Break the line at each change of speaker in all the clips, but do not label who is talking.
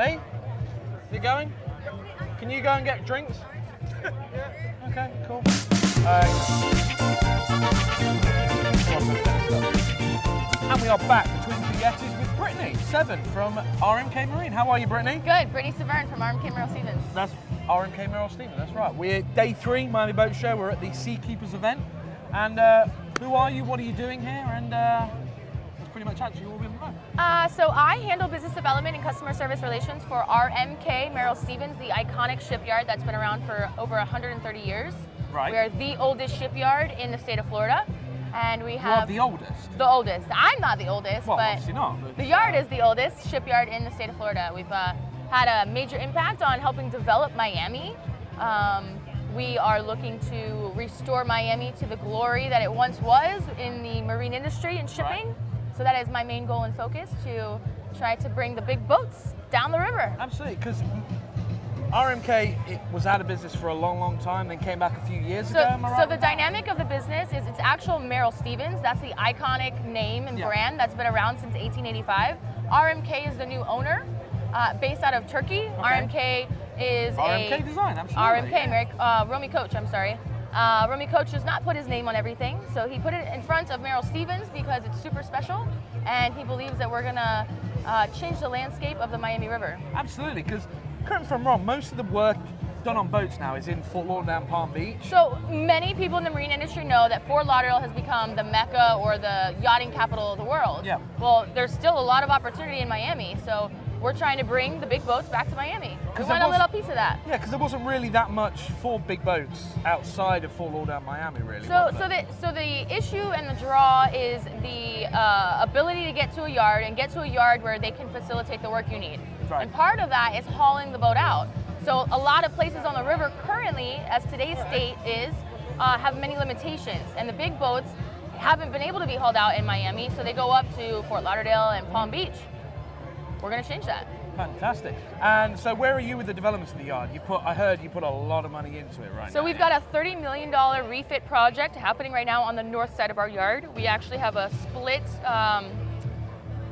Lee, you going? Can you go and get drinks? yeah. Okay, cool. Uh, and we are back between two Yetis with Brittany Seven from RMK Marine. How are you, Brittany?
Good. Brittany Severn from RMK Merrill Stevens.
That's RMK Merrill Stevens, that's right. We're day three, Miami Boat Show. We're at the Seakeepers event. And uh, who are you? What are you doing here? And uh, that's pretty much actually all we want to.
Uh, so I handle business development and customer service relations for RMK Merrill Stevens, the iconic shipyard that's been around for over 130 years.
Right.
We are the oldest shipyard in the state of Florida. And we
You
have
the oldest.
the oldest. I'm not the oldest,
Well,
but
obviously not. but-
the yard is the oldest shipyard in the state of Florida. We've uh, had a major impact on helping develop Miami. Um, we are looking to restore Miami to the glory that it once was in the marine industry and shipping.
Right.
So that is my main goal and focus to try to bring the big boats down the river.
Absolutely, because RMK it was out of business for a long, long time, then came back a few years
So,
ago. Right
so the
that?
dynamic of the business is it's actual Merrill Stevens. That's the iconic name and
Yeah.
brand that's been around since 1885. RMK is the new owner, uh, based out of Turkey. RMK is
RMK
a
design, absolutely.
RMK,
yeah.
Merrick, uh, Rahmi Koç. I'm sorry. Uh, Rahmi Koç does not put his name on everything, so he put it in front of Merrill Stevens because it's super special, and he believes that we're gonna uh, change the landscape of the Miami River.
Absolutely, because correct me if I'm wrong, most of the work done on boats now is in Fort Lauderdale and Palm Beach.
So many people in the marine industry know that Fort Lauderdale has become the mecca or the yachting capital of the world.
Yeah.
Well, there's still a lot of opportunity in Miami, so we're trying to bring the big boats back to Miami. We want a little piece of that.
Yeah, because there wasn't really that much for big boats outside of Fort Lauderdale, Miami, really.
So, so the so the issue and the draw is the uh, ability to get to a yard and get to a yard where they can facilitate the work you need.
Right.
And part of that is hauling the boat out. So a lot of places on the river currently, as today's state is, uh, have many limitations, and the big boats haven't been able to be hauled out in Miami, so they go up to Fort Lauderdale and Palm Beach. We're going to change that.
Fantastic. And so, where are you with the developments of the yard? You put, I heard you put a lot of money into it right
So
now.
we've got a $30 million refit project happening right now on the north side of our yard. We actually have a split, um,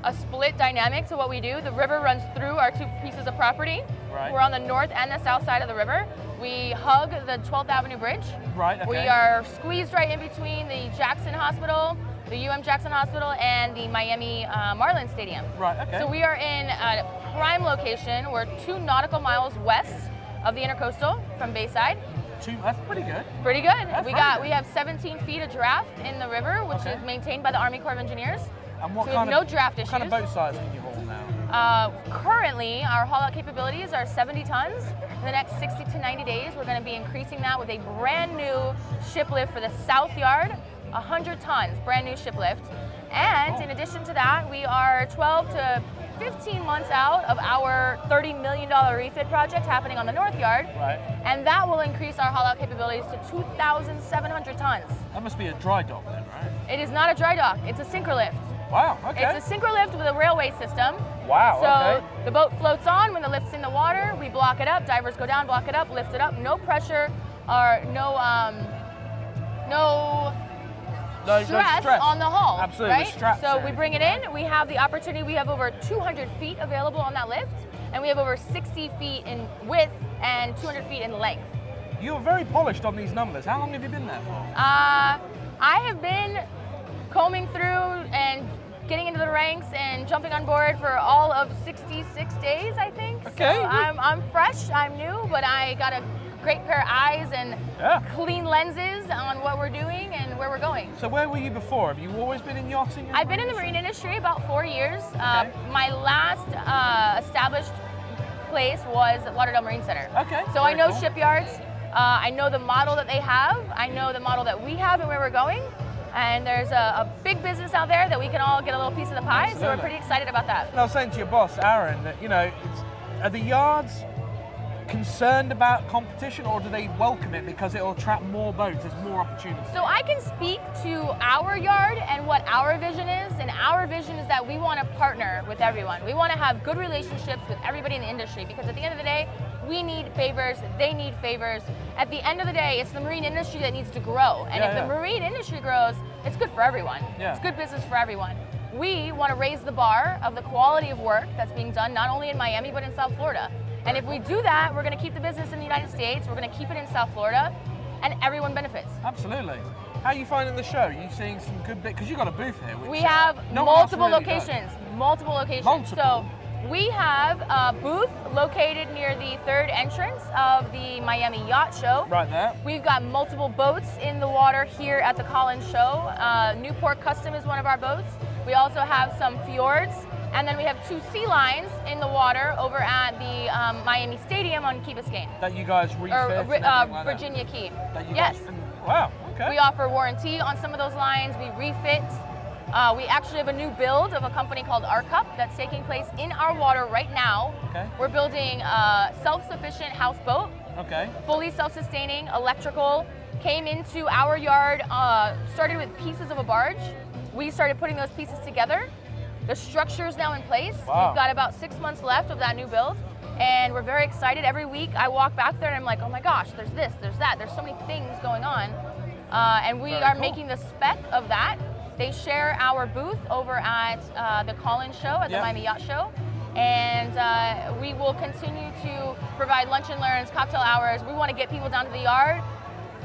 a split dynamic to what we do. The river runs through our two pieces of property.
Right.
We're on the north and the south side of the river. We hug the 12th Avenue Bridge.
Right, okay.
We are squeezed right in between the Jackson Hospital, the UM Jackson Hospital, and the Miami uh, Marlins Stadium.
Right, okay.
So we are in a prime location. We're two nautical miles west of the Intercoastal from Bayside.
Two, that's pretty good.
Pretty good.
That's
we got
good.
we have 17 feet of draft in the river, which
Okay.
is maintained by the Army Corps of Engineers.
And what
So
kind of
no draft
what kind of
issues.
boat size can you haul now?
Uh, currently, our haul out capabilities are 70 tons. In the next 60 to 90 days, we're going to be increasing that with a brand new ship lift for the South Yard, 100 tons, brand new ship lift. And in addition to that, we are 12 to 15 months out of our $30 million refit project happening on the North Yard.
Right.
And that will increase our haul out capabilities to 2,700 tons.
That must be a dry dock then, right?
It is not a dry dock, it's a synchro lift.
Wow. Okay.
It's a synchro lift with a railway system.
wow.
So
okay.
the boat floats on when the lift's in the water. We block it up. Divers go down, block it up, lift it up. No pressure or no um, no
No,
stress,
stress.
on the hull.
Absolutely,
Right?
straps
so we bring it in. We have the opportunity. We have over 200 feet available on that lift, and we have over 60 feet in width and 200 feet in length.
You're very polished on these numbers. How long have you been there for?
Uh, I have been combing through and getting into the ranks and jumping on board for all of 66 days, I think.
Okay.
So I'm, I'm fresh, I'm new, but I got a great pair of eyes and
Yeah.
clean lenses on what we're doing and where we're going.
So where were you before? Have you always been in yachting?
I've been in the marine industry about four years. Uh, my last uh, established place was Lauderdale Marine Center.
Okay,
So I know
cool.
shipyards. Uh, I know the model that they have. I know the model that we have and where we're going. And there's a, a big business out there that we can all get a little piece of the pie. So we're pretty excited about that.
And I was saying to your boss, Aaron, that you know, it's, are the yards concerned about competition, or do they welcome it because it'll attract more boats? There's more opportunity.
So I can speak to our yard and what our vision is, and our vision is that we want to partner with everyone. We want to have good relationships with everybody in the industry because at the end of the day, we need favors, they need favors. At the end of the day, it's the marine industry that needs to grow. And
Yeah,
if
yeah.
the marine industry grows, it's good for everyone.
Yeah.
It's good business for everyone. we want to raise the bar of the quality of work that's being done not only in Miami but in South Florida. And if we do that, we're going to keep the business in the United States, we're going to keep it in South Florida, and everyone benefits.
Absolutely. How are you finding the show? Are you seeing some good bit? Because you've got a booth here. Which
We have
no
multiple
really
locations. Multiple locations.
Multiple?
So we have a booth located near the third entrance of the Miami Yacht Show.
Right there.
We've got multiple boats in the water here at the Collins Show. Uh, Newport Custom is one of our boats. We also have some fjords, and then we have two Sealines in the water over at the um, Miami Stadium on Key Biscayne,
That you guys refit.
or uh,
like that.
Virginia Key.
That you
yes.
Guys, wow. Okay.
We offer warranty on some of those lines. We refit. Uh, we actually have a new build of a company called Arkup that's taking place in our water right now.
Okay.
We're building a self-sufficient houseboat,
Okay.
fully self-sustaining, electrical. Came into our yard, uh, started with pieces of a barge. We started putting those pieces together. The structure is now in place.
Wow.
We've got about six months left of that new build. And we're very excited. Every week I walk back there and I'm like, oh my gosh, there's this, there's that. There's so many things going on. Uh, and we
Very
are
cool.
making the spec of that. They share our booth over at uh, the Collins Show, at the. Miami Yacht Show. And uh, we will continue to provide lunch and learns, cocktail hours. We want to get people down to the yard,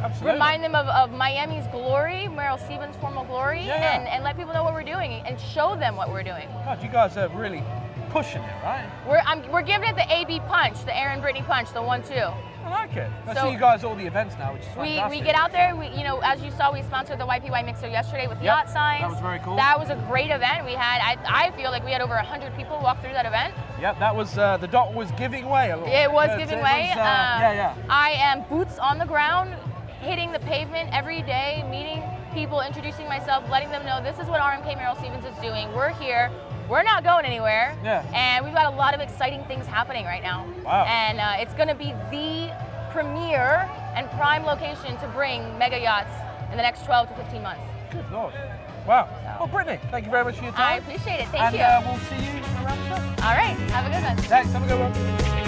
Absolutely.
remind them of, of Miami's glory, Merrill Stevens' formal glory,
Yeah, yeah.
And, and let people know what we're doing and show them what we're doing.
God, you guys are really pushing it, right?
We're, I'm, we're giving it the AB punch, the Aaron Brittany punch, the one-two.
I like it. I
So-
see you guys at all the events now, which is
We,
fantastic.
we get out there, we, you know, as you saw, we sponsored the YPY Mixer yesterday with
Yep,
yacht signs.
that was very cool.
That was a great event. We had, I, I feel like we had over 100 people walk through that event.
Yep, that was uh, the dot was giving way a little.
It was giving
It
way.
was, uh,
Um,
yeah, yeah.
I am boots on the ground, hitting the pavement every day, meeting people, introducing myself, letting them know this is what RMK Merrill Stevens is doing. We're here. We're not going anywhere.
Yeah.
And we've got a lot of exciting things happening right now.
Wow.
And uh, it's going to be the premier and prime location to bring mega yachts in the next 12 to 15 months.
Good lord. Wow.
So-
Well, Brittany, thank you very much for your time.
I appreciate it. Thank
and
you.
uh, we'll see you around the show.
All right. Have a good one.
Thanks. Have a good one.